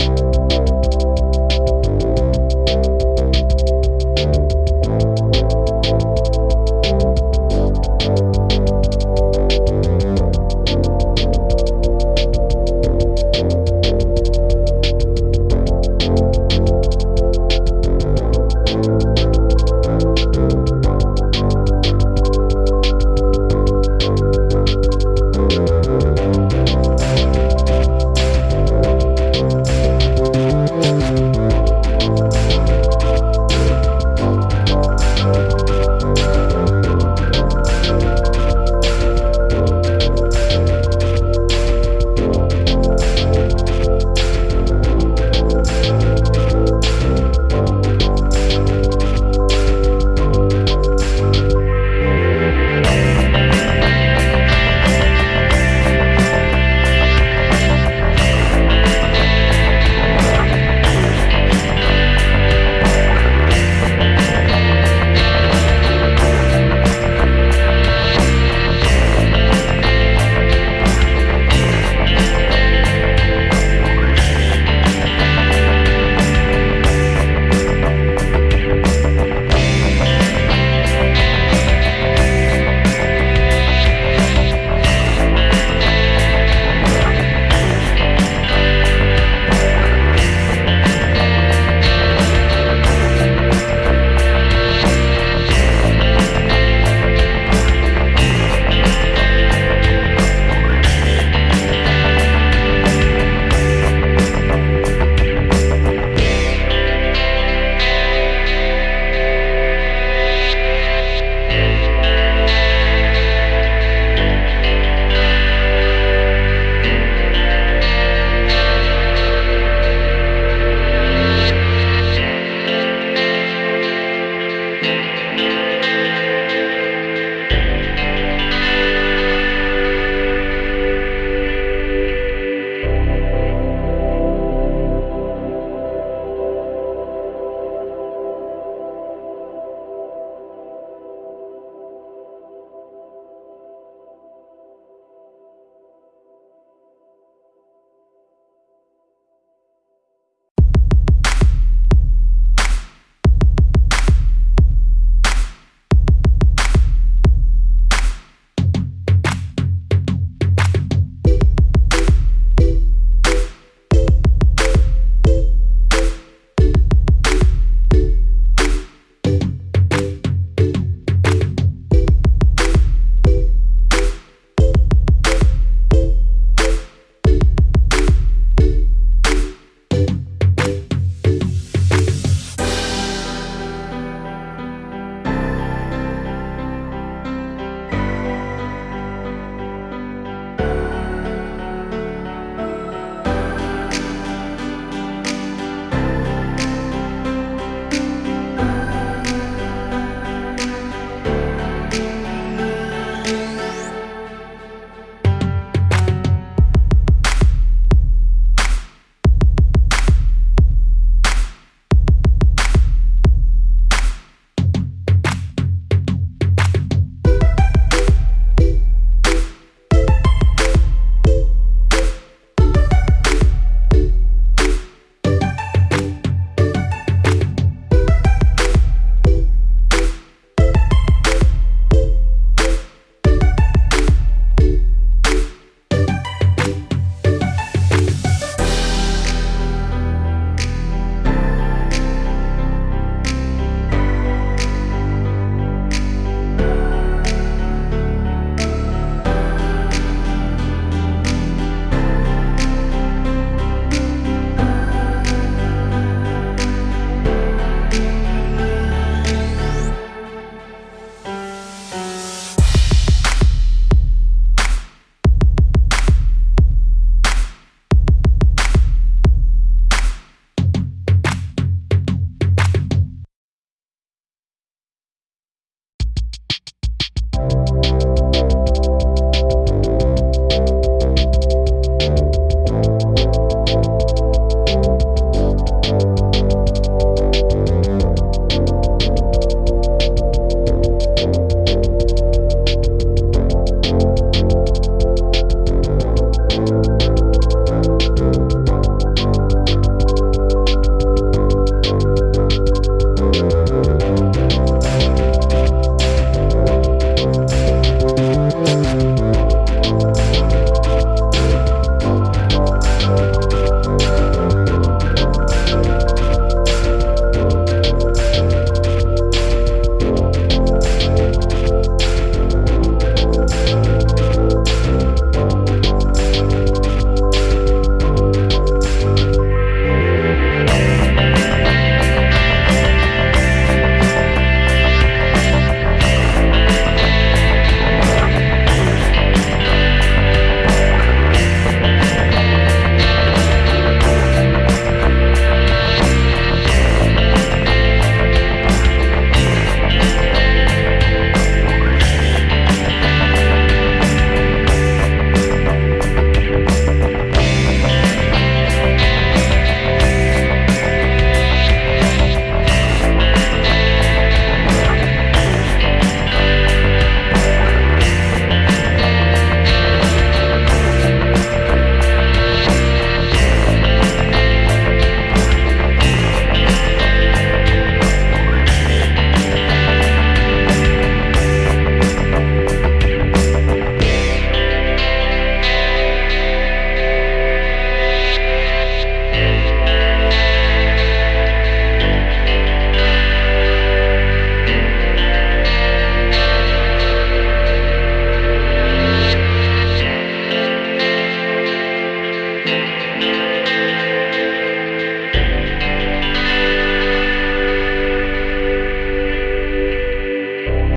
Música